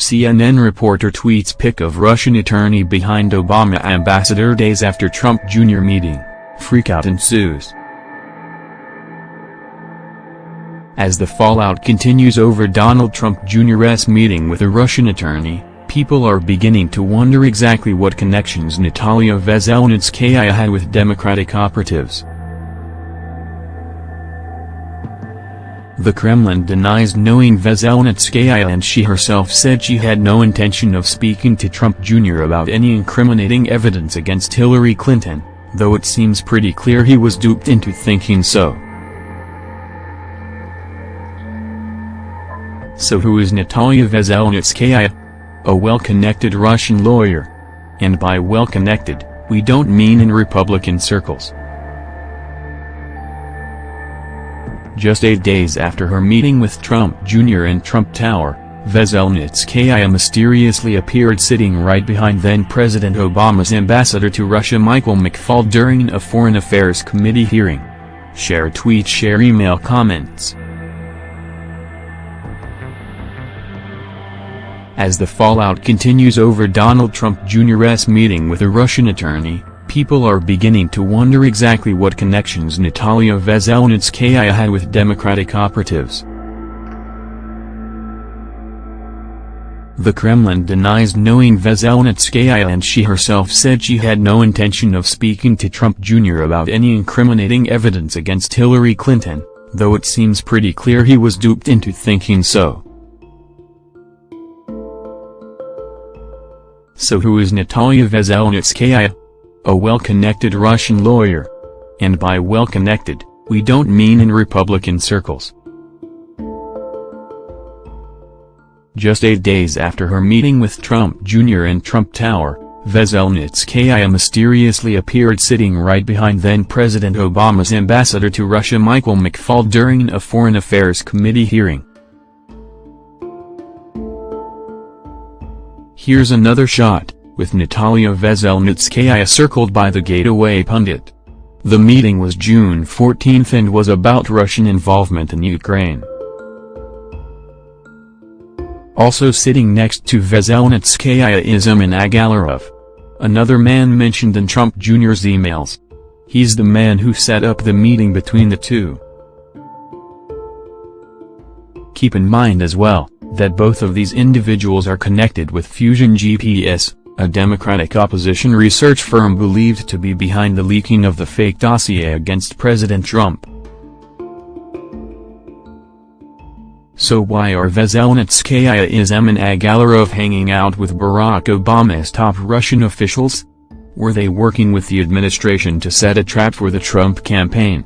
CNN reporter tweets pic of Russian attorney behind Obama ambassador days after Trump Jr. meeting. Freakout ensues. As the fallout continues over Donald Trump Jr.'s meeting with a Russian attorney, people are beginning to wonder exactly what connections Natalia Veselnitskaya had with Democratic operatives. The Kremlin denies knowing Veselnitskaya and she herself said she had no intention of speaking to Trump Jr. about any incriminating evidence against Hillary Clinton, though it seems pretty clear he was duped into thinking so. So who is Natalia Veselnitskaya? A well-connected Russian lawyer. And by well-connected, we don't mean in Republican circles. Just eight days after her meeting with Trump Jr. in Trump Tower, Veselnitskaya mysteriously appeared sitting right behind then-President Obama's ambassador to Russia Michael McFaul during a Foreign Affairs Committee hearing. Share tweet share email comments As the fallout continues over Donald Trump Jr.'s meeting with a Russian attorney, people are beginning to wonder exactly what connections Natalia Veselnitskaya had with Democratic operatives. The Kremlin denies knowing Veselnitskaya and she herself said she had no intention of speaking to Trump Jr. about any incriminating evidence against Hillary Clinton, though it seems pretty clear he was duped into thinking so. So who is Natalia Veselnitskaya? A well-connected Russian lawyer. And by well-connected, we don't mean in Republican circles. Just eight days after her meeting with Trump Jr. in Trump Tower, Veselnitskaya mysteriously appeared sitting right behind then-President Obama's ambassador to Russia Michael McFaul during a Foreign Affairs Committee hearing. Here's another shot, with Natalia Veselnitskaya circled by the Gateway pundit. The meeting was June 14 and was about Russian involvement in Ukraine. Also sitting next to Veselnitskaya is Emin Agalarov. Another man mentioned in Trump Jr.'s emails. He's the man who set up the meeting between the two. Keep in mind as well, that both of these individuals are connected with Fusion GPS, a Democratic opposition research firm believed to be behind the leaking of the fake dossier against President Trump. So why are Veselnitskaya is Emin Agalarov hanging out with Barack Obama's top Russian officials? Were they working with the administration to set a trap for the Trump campaign?